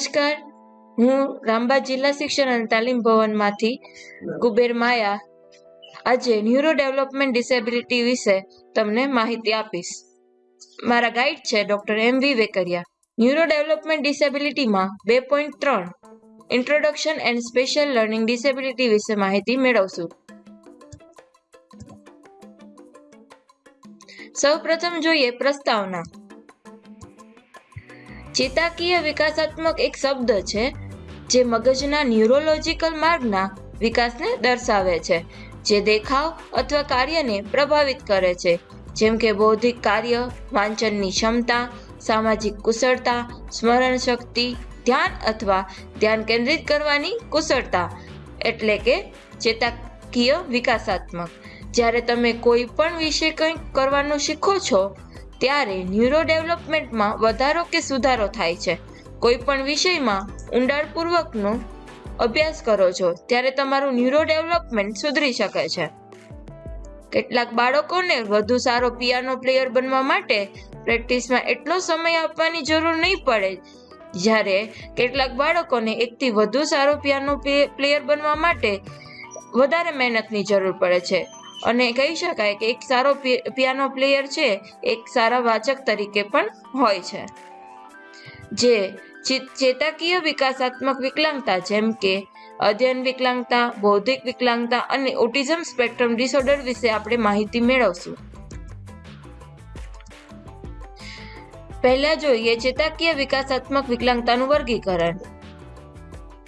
નમસ્કાર. હું રામબા જિલ્લા શિક્ષણ અને તાલીમ ભવનમાંથી કુબેર માયા. આજે ન્યુરો ડેવલપમેન્ટ ડિસેબિલિટી વિશે તમને માહિતી આપીશ. મારા ગાઈડ છે doctor M V Vekaria. Neuro development ડિસેબિલિટીમાં બે પોઈન્ટ ત્રણ introduction and special learning disability વિશે માહિતી મેળવશું. સૌપ્રથમ જોઈએ પ્રસ્તાવના. ચેતાકીય વિકાસાત્મક એક શબ્દ છે, જે મગજના ન્યુરોલોજીકલ માર્ગના વિકાસને દર્શાવે છે, જે દેખાવ અથવા કાર્યને પ્રભાવિત કરે છે. જેમ કે બૌદ્ધિક કાર્ય, વાંચનની ક્ષમતા, સામાજિક કુશળતા, સ્મરણ શક્તિ, ધ્યાન અથવા ધ્યાન કેન્દ્રિત કરવાની કુશળતા, એટલે કે ચેતાકીય વિકાસાત્મક. જ્યારે તમે કોઈ પણ વિશે કંઈક કરવાનું શીખો છો ત્યારે ન્યુરો ડેવલપમેન્ટમાં વધારો કે સુધારો થાય છે. કોઈ પણ વિષયમાં ઊંડાણપૂર્વકનો અભ્યાસ કરો છો, ત્યારે તમારું ન્યુરો ડેવલપમેન્ટ સુધરી શકે છે. કેટલાક બાળકોને વધુ સારો પિયાનો પ્લેયર બનવા માટે પ્રેક્ટિસમાં એટલો સમય આપવાની જરૂર નહીં પડે, જ્યારે કેટલાક બાળકોને એકથી વધુ સારો પિયાનો પ્લેયર બનવા માટે વધારે મહેનતની જરૂર પડે છે. અને કહી શકાય કે એક સારો પિયાનો પ્લેયર છે, એક સારા વાચક તરીકે પણ હોય છે. જે ચેતાકીય વિકાસાત્મક વિકલાંગતા જેમ કે અધ્યયન વિકલાંગતા, બૌદ્ધિક વિકલાંગતા અને ઓટિઝમ સ્પેક્ટ્રમ ડિસઓર્ડર વિશે આપણે માહિતી મેળવશું. પહેલા જોઈએ ચેતાકીય વિકાસાત્મક વિકલાંગતાનું વર્ગીકરણ,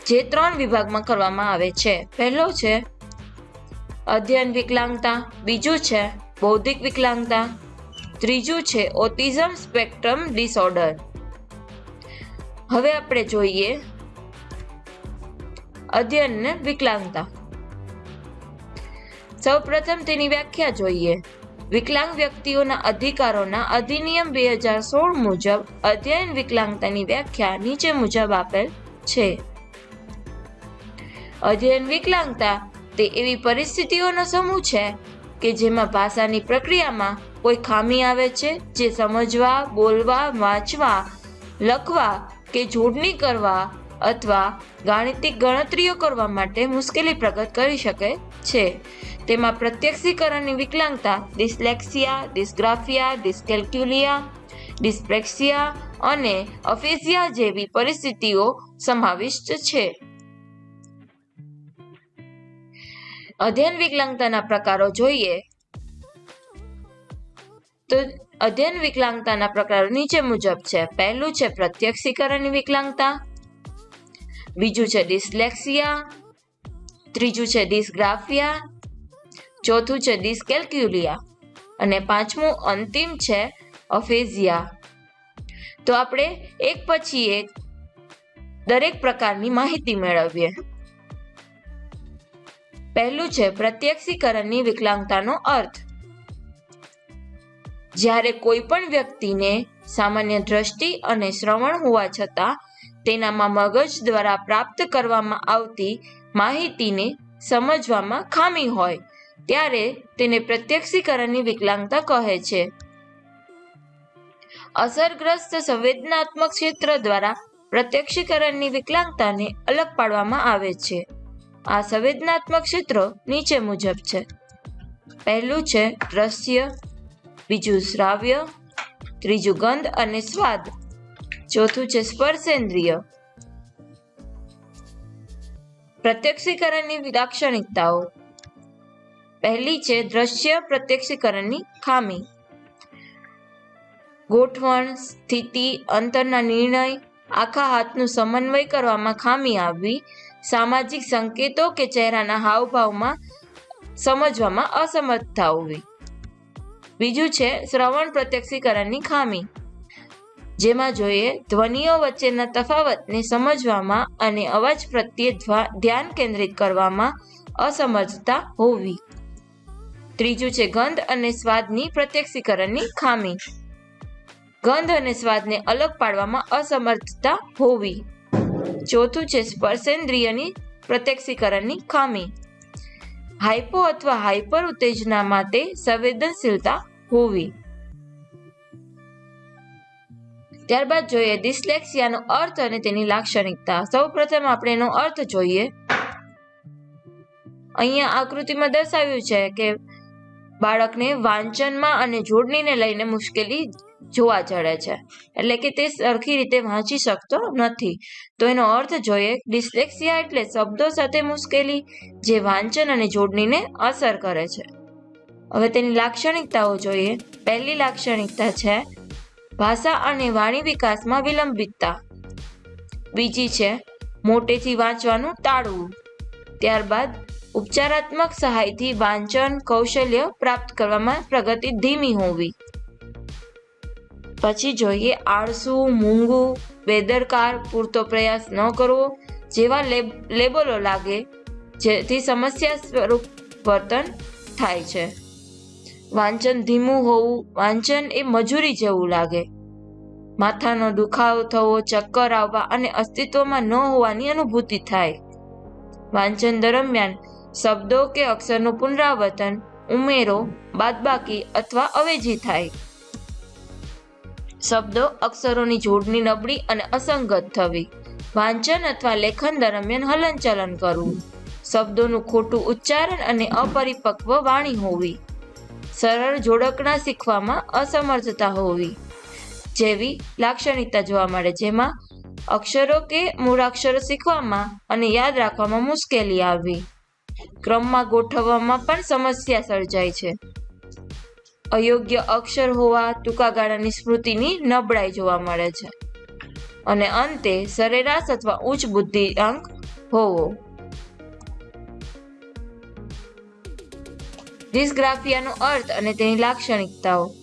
જે ત્રણ વિભાગમાં કરવામાં આવે છે. પહેલો છે અધ્યયન વિકલાંગતા, બીજું છે બૌદ્ધિક વિકલાંગતા, ત્રીજું છે ઓટિઝમ સ્પેક્ટ્રમ ડિસઓર્ડર. હવે આપણે જોઈએ અધ્યયન વિકલાંગતા. સૌપ્રથમ તેની વ્યાખ્યા જોઈએ. વિકલાંગ વ્યક્તિઓના અધિકારોના અધિનિયમ બે હજાર સોળ મુજબ અધ્યયન વિકલાંગતાની વ્યાખ્યા નીચે મુજબ આપેલ છે. અધ્યયન વિકલાંગતા તે એવી પરિસ્થિતિઓનો સમૂહ છે કે જેમાં ભાષાની પ્રક્રિયામાં કોઈ ખામી આવે છે જે સમજવા, બોલવા, વાંચવા, લખવા કે જોડણી કરવા અથવા ગાણિતિક ગણતરીઓ કરવા માટે મુશ્કેલી પ્રગટ કરી શકે છે. તેમાં પ્રત્યક્ષીકરણની વિકલાંગતા, ડિસ્લેક્સિયા, ડિસ્ગ્રાફિયા, ડિસ્કેલ્ક્યુલિયા, ડિસ્પ્રેક્સિયા અને અફેસિયા જેવી પરિસ્થિતિઓ સમાવિષ્ટ છે. અધ્યયન વિકલાંગતાના પ્રકારો જોઈએ, તો અધ્યયન વિકલાંગતાના પ્રકારો નીચે મુજબ છે. પહેલું છે પ્રત્યક્ષીકરણની વિકલાંગતા, બીજું છે ડિસ્લેક્સિયા, ત્રીજું છે ડિસ્ગ્રાફિયા, ચોથું છે ડિસ્કેલ્ક્યુલિયા અને પાંચમું અંતિમ છે અફેઝિયા. તો આપણે એક પછી એક દરેક પ્રકારની માહિતી મેળવીએ. પહેલું છે પ્રત્યક્ષીકરણની વિકલાંગતાનો અર્થ. જ્યારે કોઈ પણ વ્યક્તિને સામાન્ય દ્રષ્ટિ અને શ્રવણ હોવા છતાં તેનામાં મગજ દ્વારા પ્રાપ્ત કરવામાં આવતી માહિતીને સમજવામાં ખામી હોય, ત્યારે તેને પ્રત્યક્ષીકરણની વિકલાંગતા કહે છે. અસરગ્રસ્ત સંવેદનાત્મક ક્ષેત્ર દ્વારા પ્રત્યક્ષીકરણની વિકલાંગતાને અલગ પાડવામાં આવે છે. આ સંવેદનાત્મક ક્ષેત્રો નીચે મુજબ છે. પહેલું છે દ્રશ્ય બીજું શ્રાવ્ય, ત્રીજું ગંધ અને સ્વાદ. ચોથું છે સ્પર્શેન્દ્રિય. પ્રત્યક્ષીકરણની લાક્ષણિકતાઓ. પહેલી છે દ્રશ્ય પ્રત્યક્ષીકરણની ખામી. ગોઠવણ, સ્થિતિ, અંતરના નિર્ણય, આખા હાથનું સમન્વય કરવામાં ખામી આવવી સામાજિક સંકેતો કે ચહેરાના હાવભાવમાં સમજવામાં અસમર્થતા હોવી બીજું છે શ્રવણ પ્રત્યક્ષીકરણની ખામી. જેમાં જોઈએ ધ્વનિઓ વચ્ચેના તફાવતને સમજવામાં અને અવાજ પ્રત્યે ધ્યાન કેન્દ્રિત કરવામાં અસમર્થતા હોવી. ત્રીજું છે ગંધ અને સ્વાદની પ્રત્યક્ષીકરણની ખામી. ગંધ અને સ્વાદને અલગ પાડવામાં અસમર્થતા હોવી. ચોથું છે. સ્પર્શેન્દ્રિયની પ્રત્યક્ષીકરણની ખામી. હાઇપો અથવા હાઇપર ઉત્તેજના માટે સંવેદનશીલતા હોવી. ત્યારબાદ જોઈએ ડિસ્લેક્સિયાનો અર્થ અને તેની લાક્ષણિકતા. સૌપ્રથમ આપણે એનો અર્થ જોઈએ. અહીંયા આકૃતિમાં દર્શાવ્યું છે કે બાળકને વાંચનમાં અને જોડણીને લઈને મુશ્કેલી જોવા જડે છે. એટલે કે તે સરખી રીતે વાંચી શકતો નથી. તો એનો અર્થ જોઈએ, ડિસ્લેક્સિયા એટલે શબ્દો સાથે મુશ્કેલી જે વાંચન અને જોડણીને અસર કરે છે. હવે તેની લાક્ષણિકતાઓ જોઈએ. પહેલી લાક્ષણિકતા છે, ભાષા અને વાણી વિકાસમાં વિલંબિતતા. બીજી છે, મોટેથી વાંચવાનું ટાળવું ત્યારબાદ, ઉપચારાત્મક સહાયથી વાંચન કૌશલ્ય પ્રાપ્ત કરવામાં પ્રગતિ ધીમી હોવી. પછી જોઈએ આળસુ, મૂંગું, બેદરકાર, પૂરતો પ્રયાસ ન કરવો, જેવા લેબલો લાગે, જેથી સમસ્યા સ્વરૂપ વર્તન થાય છે. વાંચન ધીમું હોવું, વાંચન એ મજૂરી જેવું લાગે. માથાનો દુખાવો થવો, ચક્કર આવવા અને અસ્તિત્વમાં ન હોવાની અનુભૂતિ થાય. વાંચન દરમિયાન શબ્દો કે અક્ષરનું પુનરાવર્તન, ઉમેરો, બાદબાકી અથવા અવેજી થાય. શબ્દો અક્ષરોની જોડણી નબળી અને અસંગત થવી. વાંચન અથવા લેખન દરમિયાન હલનચલન કરવું. શબ્દોનું ખોટું ઉચ્ચારણ અને અપરિપક્વ વાણી હોવી. સરળ જોડકણા શીખવામાં અસમર્થતા હોવી. જેવી લાક્ષણિકતા જોવા મળે જેમાં અક્ષરો કે મૂળાક્ષરો શીખવામાં અને યાદ રાખવામાં મુશ્કેલી આવવી. ક્રમમાં ગોઠવવામાં પણ સમસ્યા સર્જાય છે. અયોગ્ય અક્ષર હોવા ટૂંકા ગાળાની સ્મૃતિની નબળાઈ જોવા મળે છે. અને અંતે સરેરાશ અથવા ઉચ્ચ બુદ્ધિઆંક હોવો. ડિસ્ગ્રાફિયાનો અર્થ અને તેની લાક્ષણિકતાઓ.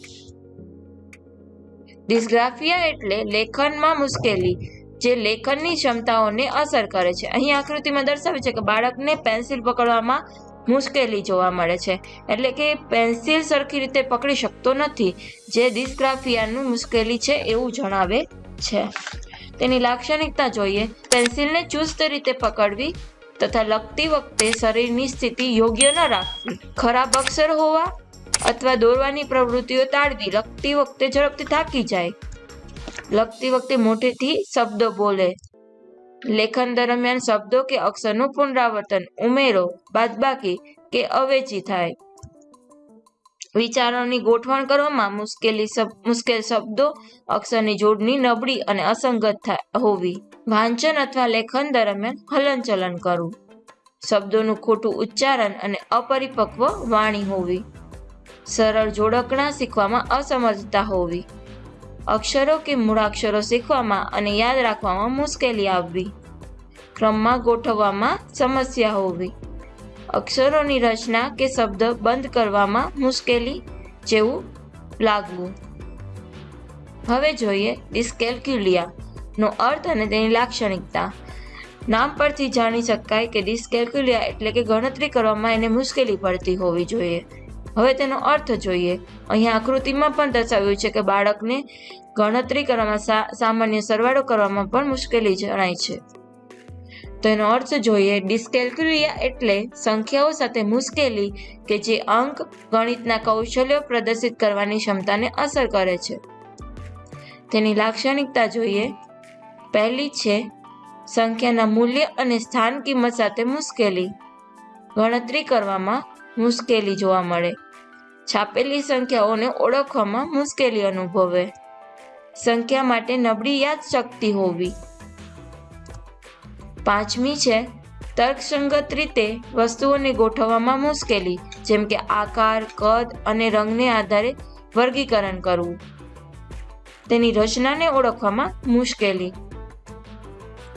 ડિસ્ગ્રાફિયા એટલે લેખનમાં મુશ્કેલી, જે લેખનની ક્ષમતાઓને અસર કરે છે. અહીં આકૃતિમાં દર્શાવે છે કે બાળકને પેન્સિલ પકડવામાં મુશ્કેલી જોવા મળે છે. એટલે કે પેન્સિલ સરખી રીતે પકડી શકતો નથી. જે ડિસ્ગ્રાફિયાનું મુશ્કેલી છે એવું જણાવે છે. તેની લાક્ષણિકતા જોઈએ. પેન્સિલને ચુસ્ત રીતે પકડવી તથા લખતી વખતે શરીરની સ્થિતિ યોગ્ય ન રાખવી. ખરાબ અક્ષર હોવા અથવા દોરવાની પ્રવૃત્તિઓ ટાળવી લખતી વખતે ઝડપથી થાકી જાય. લખતી વખતે મોટેથી શબ્દો બોલે. લેખન દરમિયાન શબ્દો કે અક્ષરનું પુનરાવર્તન ઉમેરો, બાદબાકી કે અવેજી થાય. વિચારોની ગોઠવણ કરવામાં મુશ્કેલી મુશ્કેલ શબ્દો, અક્ષરની જોડણી નબળી અને અસંગત હોવી. વાંચન અથવા લેખન દરમિયાન હલનચલન કરવું. શબ્દોનું ખોટું ઉચ્ચારણ અને અપરિપક્વ વાણી હોવી. સરળ જોડકણા શીખવામાં અસમર્થતા હોવી. અક્ષરો કે મૂળાક્ષરો શીખવામાં અને યાદ રાખવામાં મુશ્કેલી આવવી. ક્રમમાં ગોઠવવામાં સમસ્યા હોવી. અક્ષરોની રચના કે શબ્દ બંધ કરવામાં મુશ્કેલી જેવું લાગવું. હવે જોઈએ ડિસ્કેલ્ક્યુલિયા નો અર્થ અને તેની લાક્ષણિકતા. નામ પરથી જાણી શકાય કે ડિસ્કેલ્ક્યુલિયા એટલે કે ગણતરી કરવામાં એને મુશ્કેલી પડતી હોવી જોઈએ. હવે તેનો અર્થ જોઈએ. અહીંયા આકૃતિમાં પણ દર્શાવ્યું છે કે બાળકને ગણતરી કરવામાં સામાન્ય સરવાળો કરવામાં પણ મુશ્કેલી જણાય છે. તો એનો અર્થ જોઈએ ડિસ્કેલ્ક્યુરિયા એટલે સંખ્યાઓ સાથે મુશ્કેલી કે જે અંક, ગણિતના કૌશલ્યો પ્રદર્શિત કરવાની ક્ષમતાને અસર કરે છે. તેની લાક્ષણિકતા જોઈએ. પહેલી છે, સંખ્યાના મૂલ્ય અને સ્થાન કિંમત સાથે મુશ્કેલી. ગણતરી કરવામાં મુશ્કેલી જોવા મળે. છાપેલી સંખ્યાઓને ઓળખવામાં મુશ્કેલી અનુભવે. સંખ્યા માટે નબળી યાદશક્તિ હોવી. પાંચમી છે, તર્કસંગત રીતે વસ્તુઓને ગોઠવવામાં મુશ્કેલી, જેમ કે આકાર, કદ અને રંગને આધારે વર્ગીકરણ કરવું. તેની રચનાને ઓળખવામાં મુશ્કેલી.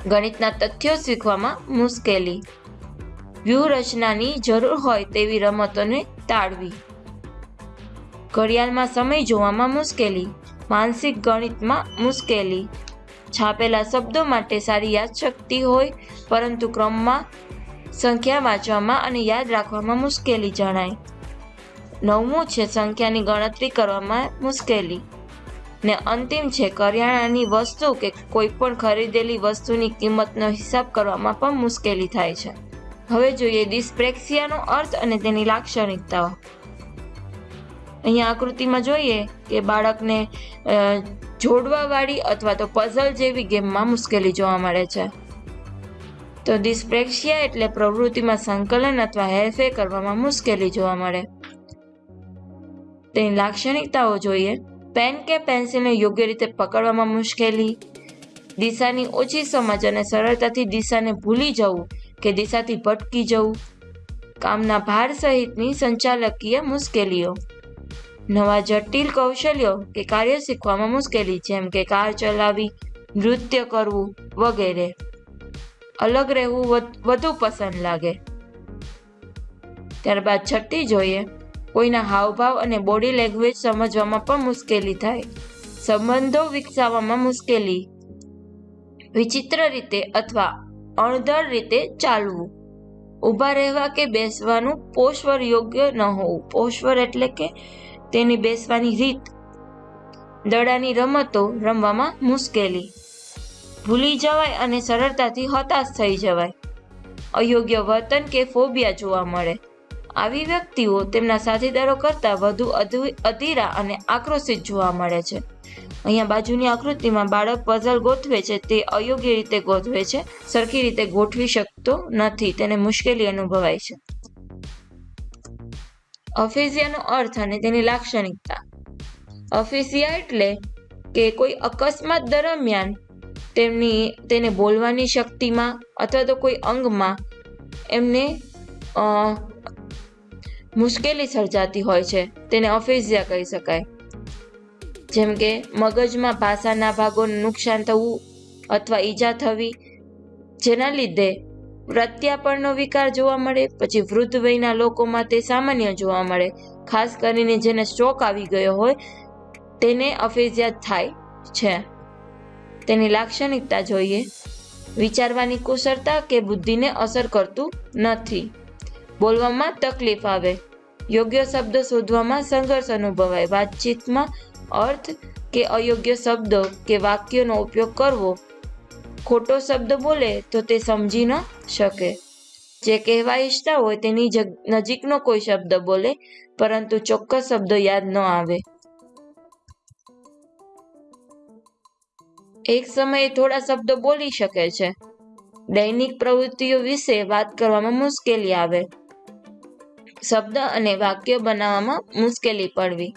ગણિતના તથ્યો શીખવામાં મુશ્કેલી. વ્યૂહરચનાની જરૂર હોય તેવી રમતોને ટાળવી. ઘડિયાળમાં સમય જોવામાં મુશ્કેલી. માનસિક ગણિતમાં મુશ્કેલી. છાપેલા શબ્દો માટે સારી યાદશક્તિ હોય, પરંતુ ક્રમમાં સંખ્યા વાંચવામાં અને યાદ રાખવામાં મુશ્કેલી જણાય. નવમું છે સંખ્યાની ગણતરી કરવામાં મુશ્કેલી. ને અંતિમ છે કરિયાણાની વસ્તુ કે કોઈ પણ ખરીદેલી વસ્તુની કિંમતનો હિસાબ કરવામાં પણ મુશ્કેલી થાય છે. હવે જોઈએ ડિસ્પ્રેક્સિયાનો અર્થ અને તેની લાક્ષણિકતાઓ. અહીંયા આકૃતિમાં જોઈએ કે બાળકને જોડવાવાળી અથવા તો પઝલ જેવી ગેમમાં મુશ્કેલી જોવા મળે છે. તો ડિસ્પ્રેક્સિયા એટલે પ્રવૃત્તિમાં સંકલન અથવા હેરફેર કરવામાં મુશ્કેલી જોવા મળે. તેની લાક્ષણિકતાઓ જોઈએ. પેન કે પેન્સિલને યોગ્ય રીતે પકડવામાં મુશ્કેલી, દિશાની ઓછી સમજ અને સરળતાથી દિશાને ભૂલી જવું કે દિશાથી ભટકી જવું, કામના ભાર સહિતની સંચાલકીય મુશ્કેલીઓ. નવા જટિલ કૌશલ્યો કે કાર્ય શીખવામાં મુશ્કેલી, જેમ કે કાર ચલાવી, નૃત્ય કરવું વગેરે. અલગ રહેવું વધુ પસંદ લાગે. ત્યારબાદ છઠ્ઠી જોઈએ, કોઈના હાવભાવ અને બોડી લેંગ્વેજ સમજવામાં પણ મુશ્કેલી થાય. સંબંધો વિકસાવવામાં મુશ્કેલી. વિચિત્ર રીતે અથવા અણધર રીતે ચાલવું. ઊભા રહેવા કે બેસવાનું પોશ્વર યોગ્ય ન હોવું. પોશ્વર એટલે કે તેની બેસવાની રીત. દડાની રમતો રમવામાં મુશ્કેલી. ભૂલી જવાય અને સરળતાથી હતાશ થઈ જવાય. અયોગ્ય વર્તન કે ફોબિયા જોવા મળે. આવી વ્યક્તિઓ તેમના સાથીદારો કરતાં વધુ અધીરા અને આક્રોશિત જોવા મળે છે. અહીંયા બાજુની આકૃતિમાં બાળક પઝલ ગોઠવે છે, તે અયોગ્ય રીતે ગોઠવે છે, સરખી રીતે ગોઠવી શકતો નથી, તેને મુશ્કેલી અનુભવાય છે. અફેઝિયાનો અર્થ અને તેની લાક્ષણિકતા. અફેઝિયા એટલે કે કોઈ અકસ્માત દરમિયાન તેમની, તેને બોલવાની શક્તિમાં અથવા તો કોઈ અંગમાં એમને મુશ્કેલી સર્જાતી હોય છે. તેને અફેઝિયા કહી શકાય. જેમ કે, મગજમાં ભાષાના ભાગોને નુકસાન થવું અથવા ઈજા થવી, જેના લીધે પ્રત્યાપણનો વિકાર જોવા મળે, પછી વૃદ્ધ વયના લોકોમાં તે સામાન્ય જોવા મળે. ખાસ કરીને જેને સ્ટ્રોક આવી ગયો હોય, તેને અફેઝિયા થાય છે. તેની લાક્ષણિકતા જોઈએ. વિચારવાની કુશળતા કે બુદ્ધિને અસર કરતું નથી. બોલવામાં તકલીફ આવે. યોગ્ય શબ્દ શોધવામાં સંઘર્ષ અનુભવાય. વાતચીતમાં અર્થ કે અયોગ્ય શબ્દો કે વાક્યોનો ઉપયોગ કરવો ખોટો શબ્દ બોલે તો તે સમજી ન શકે. જે કહેવા ઈચ્છતા હોય તેની નજીકનો કોઈ શબ્દ બોલે, પરંતુ ચોક્કસ શબ્દ યાદ ન આવે. એક સમયે થોડા શબ્દો બોલી શકે છે. દૈનિક પ્રવૃત્તિઓ વિશે વાત કરવામાં મુશ્કેલી આવે. શબ્દ અને વાક્ય બનાવવામાં મુશ્કેલી પડવી.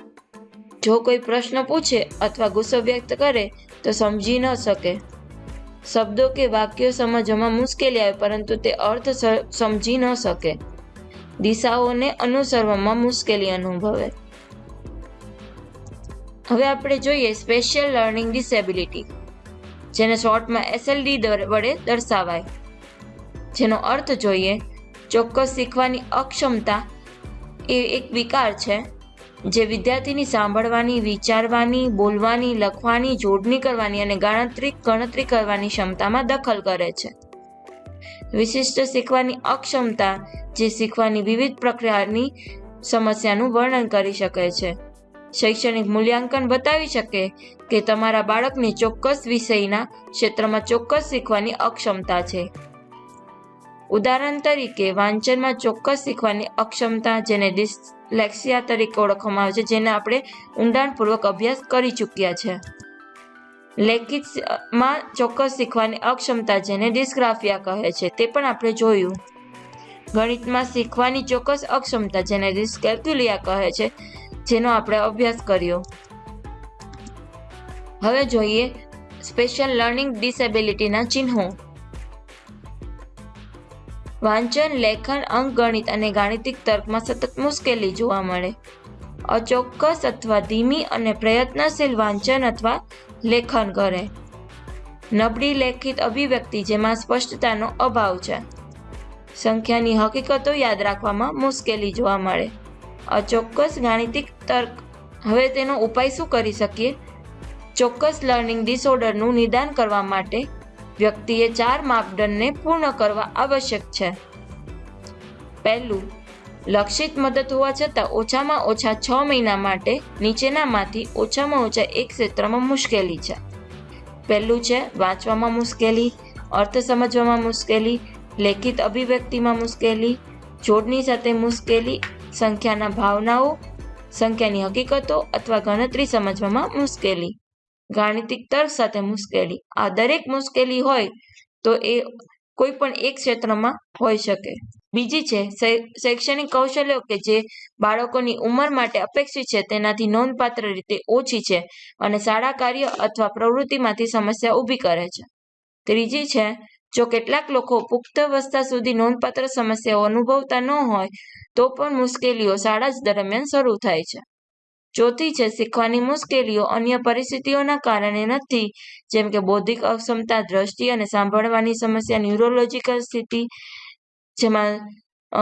જો કોઈ પ્રશ્ન પૂછે અથવા ગુસ્સો વ્યક્ત કરે, તો સમજી ન શકે. શબ્દો કે વાક્યો સમજવામાં મુશ્કેલી આવે, પરંતુ તે અર્થ સમજી ન શકે. દિશાઓને અનુસરવામાં મુશ્કેલી અનુભવે. હવે આપણે જોઈએ સ્પેશિયલ લર્નિંગ ડિસેબિલિટી જેને શોર્ટમાં એસએલડી વડે દર્શાવાય. જેનો અર્થ જોઈએ, ચોક્કસ શીખવાની અક્ષમતા એ એક વિકાર છે. જે વિદ્યાર્થીની સાંભળવાની, વિચારવાની, બોલવાની, લખવાની, જોડણી કરવાની અને ગણતરી ગણતરી કરવાની ક્ષમતામાં દખલ કરે છે. વિશિષ્ટ શીખવાની અક્ષમતા, જે શીખવાની વિવિધ પ્રક્રિયાની સમસ્યાનું વર્ણન કરી શકે છે. શૈક્ષણિક મૂલ્યાંકન બતાવી શકે કે તમારા બાળકને ચોક્કસ વિષયના ક્ષેત્રમાં ચોક્કસ શીખવાની અક્ષમતા છે. ઉદાહરણ તરીકે, વાંચનમાં ચોક્કસ શીખવાની અક્ષમતા જેને ડિસ્લેક્સિયા તરીકે ઓળખવામાં આવે છે, જેને આપણે ઊંડાણપૂર્વક અભ્યાસ કરી ચૂક્યા છે. લેખિતમાં ચોક્કસ શીખવાની અક્ષમતા જેને ડિસ્ગ્રાફિયા કહે છે, તે પણ આપણે જોયું. ગણિતમાં શીખવાની ચોક્કસ અક્ષમતા જેને ડિસ્કેલ્ક્યુલિયા કહે છે, જેનો આપણે અભ્યાસ કર્યો. હવે જોઈએ સ્પેશિયલ લર્નિંગ ડિસેબિલિટીના ચિહ્નો. વાંચન, લેખન, અંકગણિત અને ગાણિતિક તર્કમાં સતત મુશ્કેલી જોવા મળે. અચોક્કસ અથવા ધીમી અને પ્રયત્નશીલ વાંચન અથવા લેખન કરે. નબળી લેખિત અભિવ્યક્તિ જેમાં સ્પષ્ટતાનો અભાવ છે. સંખ્યાની હકીકતો યાદ રાખવામાં મુશ્કેલી જોવા મળે. અચોક્કસ ગાણિતિક તર્ક. હવે તેનો ઉપાય શું કરી શકીએ? ચોક્કસ લર્નિંગ ડિસઓર્ડરનું નિદાન કરવા માટે વ્યક્તિએ ચાર માપદંડને પૂર્ણ કરવા આવશ્યક છે. પહેલું, લક્ષિત મદદ હોવા છતાં ઓછામાં ઓછા છ મહિના માટે નીચેનામાંથી ઓછામાં ઓછા એક ક્ષેત્રમાં મુશ્કેલી છે. પહેલું છે, વાંચવામાં મુશ્કેલી, અર્થ સમજવામાં મુશ્કેલી, લેખિત અભિવ્યક્તિમાં મુશ્કેલી, જોડની સાથે મુશ્કેલી, સંખ્યાના ભાવનાઓ, સંખ્યાની હકીકતો અથવા ગણતરી સમજવામાં મુશ્કેલી. ગાણિતિક તર્ક સાથે મુશ્કેલી. આ દરેક મુશ્કેલી હોય તો એ કોઈ પણ એક ક્ષેત્રમાં હોઈ શકે. બીજી છે શૈક્ષણિક કૌશલ્યો કે જે બાળકોની ઉંમર માટે અપેક્ષિત છે, તેનાથી નોંધપાત્ર રીતે ઓછી છે અને શાળા કાર્ય અથવા પ્રવૃત્તિમાંથી સમસ્યા ઊભી કરે છે. ત્રીજી છે, જો કેટલાક લોકો પુખ્તવસ્થા સુધી નોંધપાત્ર સમસ્યાઓ અનુભવતા ન હોય, તો પણ મુશ્કેલીઓ શાળા જ દરમિયાન શરૂ થાય છે. ચોથી છે શીખવાની મુશ્કેલીઓ અન્ય પરિસ્થિતિઓના કારણે નથી. જેમ કે બૌદ્ધિક અક્ષમતા, દ્રષ્ટિ અને સાંભળવાની સમસ્યા, ન્યુરોલોજીકલ સ્થિતિ જેમાં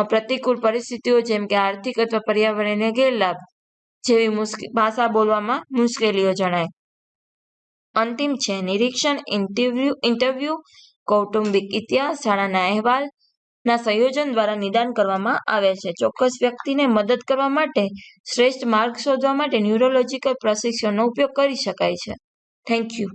પ્રતિકૂળ પરિસ્થિતિઓ જેમ કે આર્થિક અથવા પર્યાવરણીય ગેરલાભ જેવી ભાષા બોલવામાં મુશ્કેલીઓ જણાય. અંતિમ છે, નિરીક્ષણ ઇન્ટરવ્યુ ઇન્ટરવ્યુ, કૌટુંબિક ઇતિહાસ, શાળાના અહેવાલ ના સંયોજન દ્વારા નિદાન કરવામાં આવે છે. ચોક્કસ વ્યક્તિને મદદ કરવા માટે શ્રેષ્ઠ માર્ગ શોધવા માટે ન્યુરોલોજીકલ પ્રશિક્ષણનો ઉપયોગ કરી શકાય છે. Thank you.